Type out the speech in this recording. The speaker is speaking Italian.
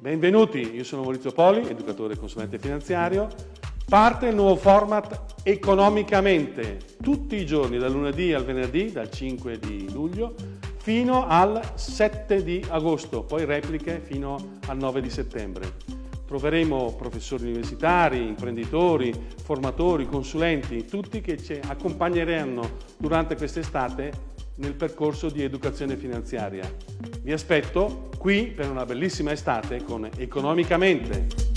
Benvenuti, io sono Maurizio Poli, educatore e consulente finanziario. Parte il nuovo format Economicamente, tutti i giorni, dal lunedì al venerdì, dal 5 di luglio, fino al 7 di agosto, poi repliche fino al 9 di settembre. Troveremo professori universitari, imprenditori, formatori, consulenti, tutti che ci accompagneranno durante quest'estate nel percorso di educazione finanziaria. Vi aspetto qui per una bellissima estate con Economicamente.